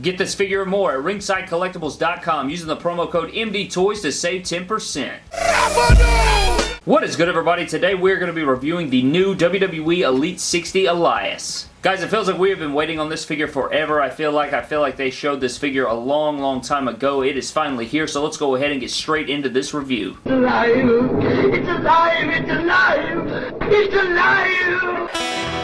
Get this figure and more at ringsidecollectibles.com using the promo code MDTOYS to save 10%. What is good everybody? Today we're going to be reviewing the new WWE Elite 60 Elias. Guys, it feels like we have been waiting on this figure forever. I feel like I feel like they showed this figure a long, long time ago. It is finally here, so let's go ahead and get straight into this review. It's alive! It's alive! It's alive! It's alive!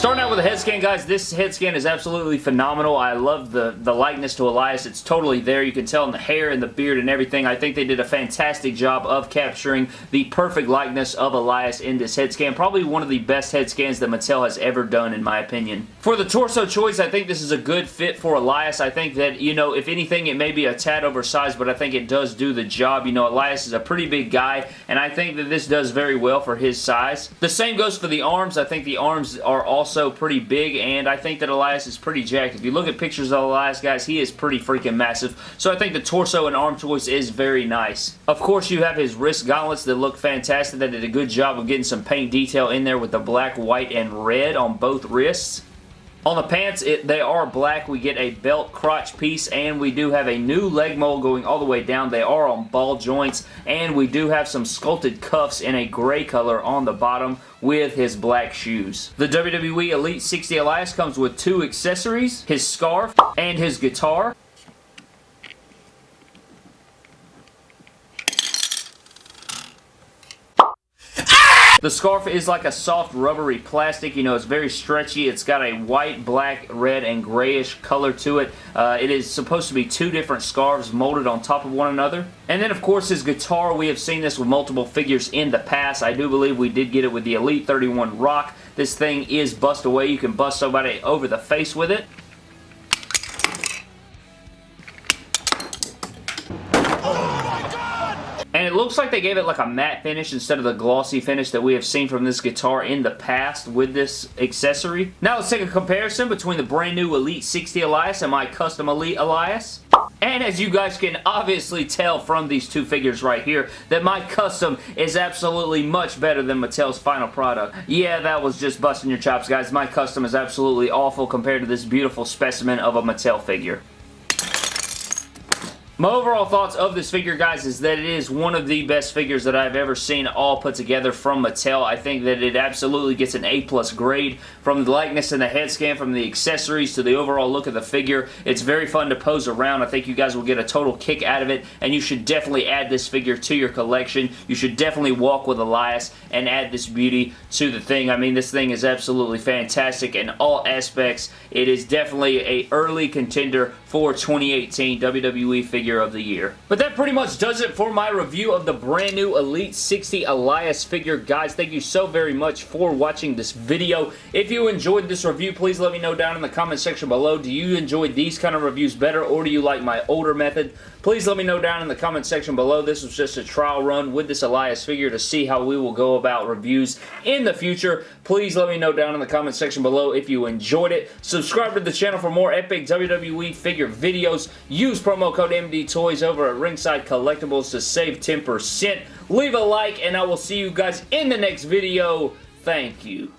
Starting out with a head scan, guys, this head scan is absolutely phenomenal. I love the, the likeness to Elias. It's totally there. You can tell in the hair and the beard and everything. I think they did a fantastic job of capturing the perfect likeness of Elias in this head scan. Probably one of the best head scans that Mattel has ever done, in my opinion. For the torso choice, I think this is a good fit for Elias. I think that, you know, if anything, it may be a tad oversized, but I think it does do the job. You know, Elias is a pretty big guy, and I think that this does very well for his size. The same goes for the arms. I think the arms are also also pretty big, and I think that Elias is pretty jacked. If you look at pictures of Elias, guys, he is pretty freaking massive. So I think the torso and arm choice is very nice. Of course, you have his wrist gauntlets that look fantastic. They did a good job of getting some paint detail in there with the black, white, and red on both wrists. On the pants, it, they are black. We get a belt crotch piece, and we do have a new leg mold going all the way down. They are on ball joints, and we do have some sculpted cuffs in a gray color on the bottom with his black shoes. The WWE Elite 60 Elias comes with two accessories, his scarf and his guitar. The scarf is like a soft rubbery plastic. You know, it's very stretchy. It's got a white, black, red, and grayish color to it. Uh, it is supposed to be two different scarves molded on top of one another. And then, of course, his guitar. We have seen this with multiple figures in the past. I do believe we did get it with the Elite 31 Rock. This thing is bust away. You can bust somebody over the face with it. It looks like they gave it like a matte finish instead of the glossy finish that we have seen from this guitar in the past with this accessory. Now let's take a comparison between the brand new Elite 60 Elias and my custom Elite Elias. And as you guys can obviously tell from these two figures right here, that my custom is absolutely much better than Mattel's final product. Yeah, that was just busting your chops, guys. My custom is absolutely awful compared to this beautiful specimen of a Mattel figure. My overall thoughts of this figure, guys, is that it is one of the best figures that I've ever seen all put together from Mattel. I think that it absolutely gets an A-plus grade from the likeness and the head scan, from the accessories to the overall look of the figure. It's very fun to pose around. I think you guys will get a total kick out of it, and you should definitely add this figure to your collection. You should definitely walk with Elias and add this beauty to the thing. I mean, this thing is absolutely fantastic in all aspects. It is definitely a early contender for 2018 WWE figure figure of the year. But that pretty much does it for my review of the brand new Elite 60 Elias figure. Guys, thank you so very much for watching this video. If you enjoyed this review, please let me know down in the comment section below. Do you enjoy these kind of reviews better or do you like my older method? Please let me know down in the comment section below. This was just a trial run with this Elias figure to see how we will go about reviews in the future. Please let me know down in the comment section below if you enjoyed it. Subscribe to the channel for more epic WWE figure videos. Use promo code MDTOYS over at Ringside Collectibles to save 10%. Leave a like and I will see you guys in the next video. Thank you.